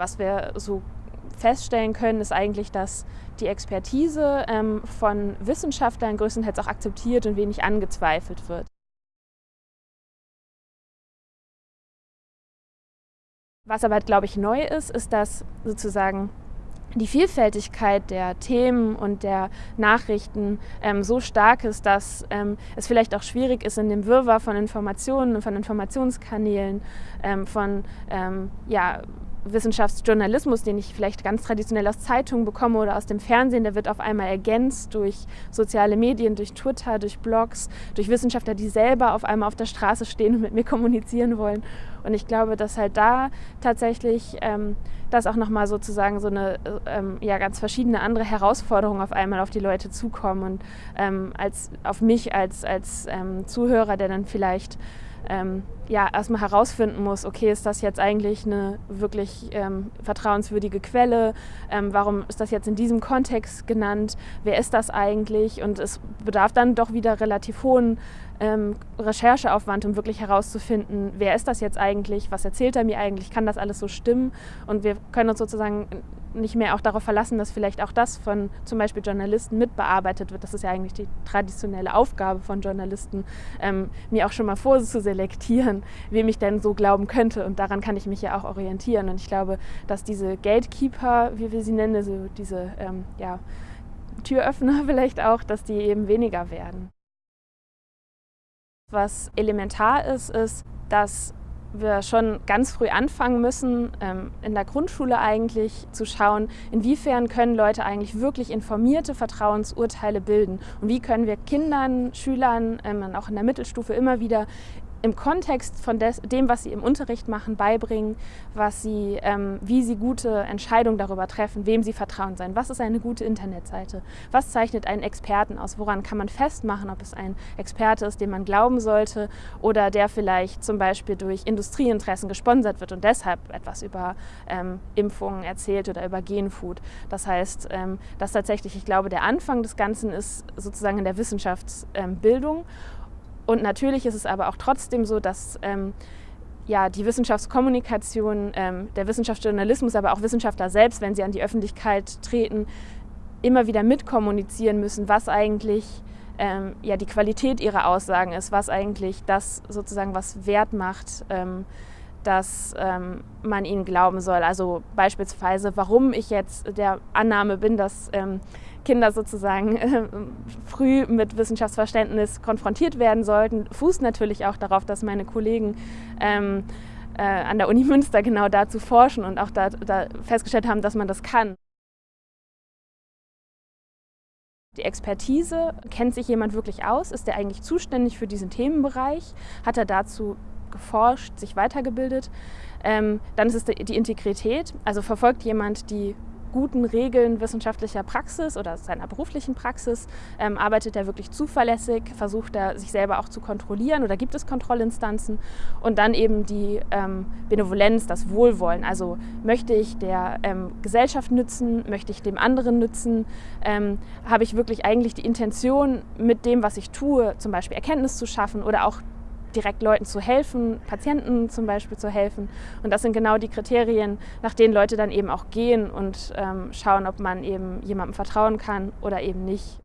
Was wir so feststellen können, ist eigentlich, dass die Expertise ähm, von Wissenschaftlern größtenteils auch akzeptiert und wenig angezweifelt wird. Was aber, glaube ich, neu ist, ist, dass sozusagen die Vielfältigkeit der Themen und der Nachrichten ähm, so stark ist, dass ähm, es vielleicht auch schwierig ist, in dem Wirrwarr von Informationen und von Informationskanälen, ähm, von ähm, ja, Wissenschaftsjournalismus, den ich vielleicht ganz traditionell aus Zeitungen bekomme oder aus dem Fernsehen, der wird auf einmal ergänzt durch soziale Medien, durch Twitter, durch Blogs, durch Wissenschaftler, die selber auf einmal auf der Straße stehen und mit mir kommunizieren wollen. Und ich glaube, dass halt da tatsächlich ähm, das auch nochmal sozusagen so eine ähm, ja, ganz verschiedene andere Herausforderungen auf einmal auf die Leute zukommen und ähm, als, auf mich als, als ähm, Zuhörer, der dann vielleicht ähm, ja, erstmal herausfinden muss, okay, ist das jetzt eigentlich eine wirklich ähm, vertrauenswürdige Quelle? Ähm, warum ist das jetzt in diesem Kontext genannt? Wer ist das eigentlich? Und es bedarf dann doch wieder relativ hohen ähm, Rechercheaufwand, um wirklich herauszufinden, wer ist das jetzt eigentlich? Was erzählt er mir eigentlich? Kann das alles so stimmen? Und wir können uns sozusagen nicht mehr auch darauf verlassen, dass vielleicht auch das von zum Beispiel Journalisten mitbearbeitet wird. Das ist ja eigentlich die traditionelle Aufgabe von Journalisten, ähm, mir auch schon mal vorzuselektieren, wem ich denn so glauben könnte. Und daran kann ich mich ja auch orientieren. Und ich glaube, dass diese Gatekeeper, wie wir sie nennen, also diese ähm, ja, Türöffner vielleicht auch, dass die eben weniger werden. Was elementar ist, ist, dass wir schon ganz früh anfangen müssen, ähm, in der Grundschule eigentlich zu schauen, inwiefern können Leute eigentlich wirklich informierte Vertrauensurteile bilden und wie können wir Kindern, Schülern, ähm, auch in der Mittelstufe immer wieder im Kontext von des, dem, was sie im Unterricht machen, beibringen, was sie, ähm, wie sie gute Entscheidungen darüber treffen, wem sie vertrauen sein. Was ist eine gute Internetseite? Was zeichnet einen Experten aus? Woran kann man festmachen, ob es ein Experte ist, dem man glauben sollte oder der vielleicht zum Beispiel durch Industrieinteressen gesponsert wird und deshalb etwas über ähm, Impfungen erzählt oder über Genfood. Das heißt, ähm, dass tatsächlich, ich glaube, der Anfang des Ganzen ist sozusagen in der Wissenschaftsbildung und natürlich ist es aber auch trotzdem so, dass ähm, ja, die Wissenschaftskommunikation, ähm, der Wissenschaftsjournalismus, aber auch Wissenschaftler selbst, wenn sie an die Öffentlichkeit treten, immer wieder mitkommunizieren müssen, was eigentlich ähm, ja, die Qualität ihrer Aussagen ist, was eigentlich das sozusagen was Wert macht, ähm, dass ähm, man ihnen glauben soll. Also beispielsweise, warum ich jetzt der Annahme bin, dass ähm, Kinder sozusagen äh, früh mit Wissenschaftsverständnis konfrontiert werden sollten, fußt natürlich auch darauf, dass meine Kollegen ähm, äh, an der Uni Münster genau dazu forschen und auch da, da festgestellt haben, dass man das kann. Die Expertise, kennt sich jemand wirklich aus? Ist er eigentlich zuständig für diesen Themenbereich? Hat er dazu geforscht, sich weitergebildet? Ähm, dann ist es die Integrität, also verfolgt jemand die guten Regeln wissenschaftlicher Praxis oder seiner beruflichen Praxis? Ähm, arbeitet er wirklich zuverlässig? Versucht er, sich selber auch zu kontrollieren oder gibt es Kontrollinstanzen? Und dann eben die ähm, Benevolenz, das Wohlwollen. Also möchte ich der ähm, Gesellschaft nützen? Möchte ich dem anderen nützen? Ähm, habe ich wirklich eigentlich die Intention, mit dem, was ich tue, zum Beispiel Erkenntnis zu schaffen oder auch direkt Leuten zu helfen, Patienten zum Beispiel zu helfen. Und das sind genau die Kriterien, nach denen Leute dann eben auch gehen und ähm, schauen, ob man eben jemandem vertrauen kann oder eben nicht.